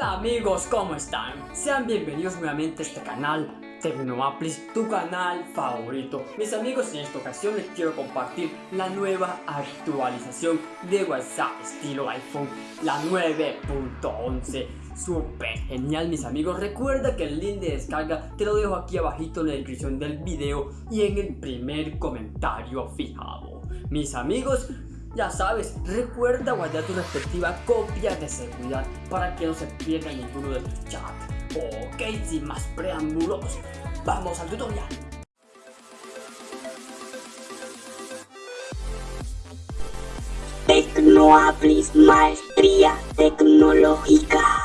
Hola amigos, ¿cómo están? Sean bienvenidos nuevamente a este canal Tecnoaplis, tu canal favorito. Mis amigos, en esta ocasión les quiero compartir la nueva actualización de WhatsApp estilo iPhone, la 9.11. Super genial mis amigos, recuerda que el link de descarga te lo dejo aquí abajito en la descripción del video y en el primer comentario fijado. Mis amigos, ya sabes, recuerda guardar tu respectiva copia de seguridad para que no se pierda ninguno de tus chats. Ok, sin más preámbulos, vamos al tutorial. Tecnoaplis Maestría Tecnológica.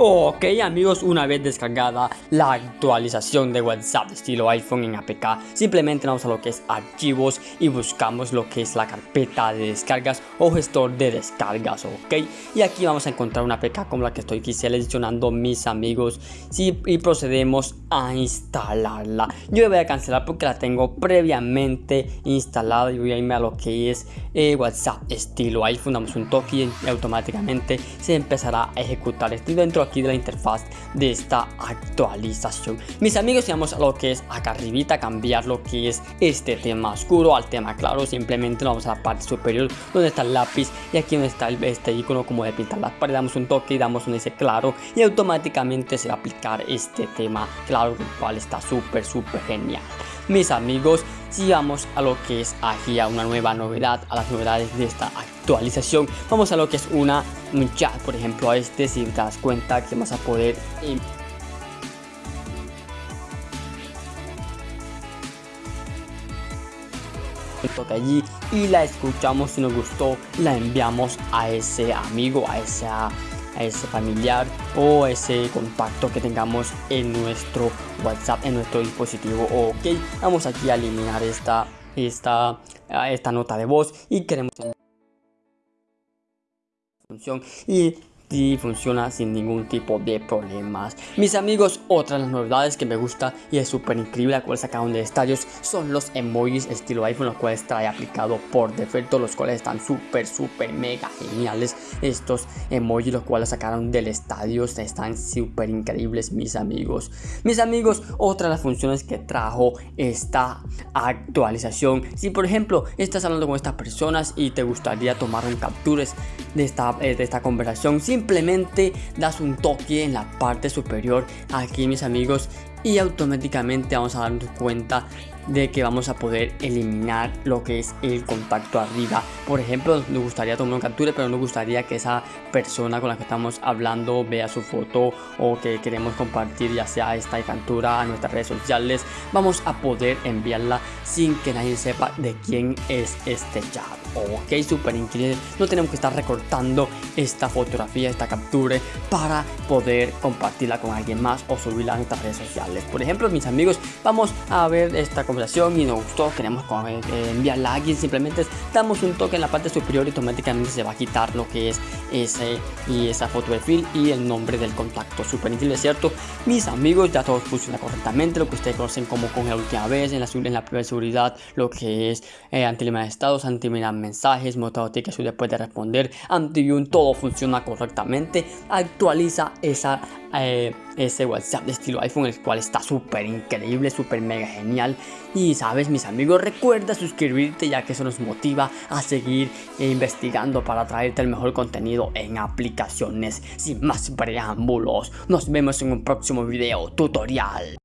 Ok amigos, una vez descargada la actualización de WhatsApp estilo iPhone en APK, simplemente vamos a lo que es archivos y buscamos lo que es la carpeta de descargas o gestor de descargas, ok. Y aquí vamos a encontrar una APK como la que estoy aquí seleccionando mis amigos y procedemos a instalarla. Yo voy a cancelar porque la tengo previamente instalada y voy a irme a lo que es eh, WhatsApp estilo iPhone, damos un toque y automáticamente se empezará a ejecutar. Estoy dentro aquí de la interfaz de esta actualización. Mis amigos vamos a lo que es acá arribita cambiar lo que es este tema oscuro al tema claro simplemente vamos a la parte superior donde está el lápiz y aquí donde está este icono como de pintar las paredes damos un toque y damos un ese claro y automáticamente se va a aplicar este tema claro el cual está súper súper genial. Mis amigos si vamos a lo que es aquí a una nueva novedad a las novedades de esta actualización. Vamos a lo que es una un chat por ejemplo a este si te das cuenta que vas a poder toque allí y la escuchamos si nos gustó la enviamos a ese amigo a esa a ese familiar o ese contacto que tengamos en nuestro WhatsApp, en nuestro dispositivo. Ok, vamos aquí a eliminar esta, esta, esta nota de voz y queremos función y y funciona sin ningún tipo de problemas. Mis amigos, otra de las novedades que me gusta y es súper increíble la cual sacaron de estadios son los emojis estilo iPhone, los cuales trae aplicado por defecto, los cuales están súper, súper, mega geniales. Estos emojis, los cuales sacaron del estadio, están súper increíbles, mis amigos. Mis amigos, otra de las funciones que trajo esta actualización. Si por ejemplo estás hablando con estas personas y te gustaría tomar un captures de esta, eh, de esta conversación, simplemente das un toque en la parte superior. Aquí mis amigos y automáticamente vamos a darnos cuenta de que vamos a poder eliminar lo que es el contacto arriba. Por ejemplo nos gustaría tomar una captura pero nos gustaría que esa persona con la que estamos hablando vea su foto o que queremos compartir ya sea esta captura a nuestras redes sociales. Vamos a poder enviarla sin que nadie sepa de quién es este chat ok súper increíble. No tenemos que estar recortando esta fotografía esta captura para poder compartirla con alguien más o subirla a nuestras redes sociales por ejemplo mis amigos vamos a ver esta conversación y nos gustó, queremos eh, enviarla a alguien, simplemente damos un toque en la parte superior y automáticamente se va a quitar lo que es ese y esa foto de perfil y el nombre del contacto. Súper increíble, ¿cierto? Mis amigos, ya todo funciona correctamente, lo que ustedes conocen como con la última vez, en la, en la primera seguridad, lo que es eh, anti de estados, anti mensajes, modo que después de responder, anti todo funciona correctamente, actualiza esa eh, ese WhatsApp de estilo iPhone el cual está súper increíble, súper mega genial. Y sabes mis amigos recuerda suscribirte ya que eso nos motiva a seguir investigando para traerte el mejor contenido en aplicaciones. Sin más preámbulos nos vemos en un próximo video tutorial